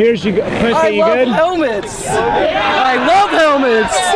Here's you good? I you love good? helmets. I love helmets.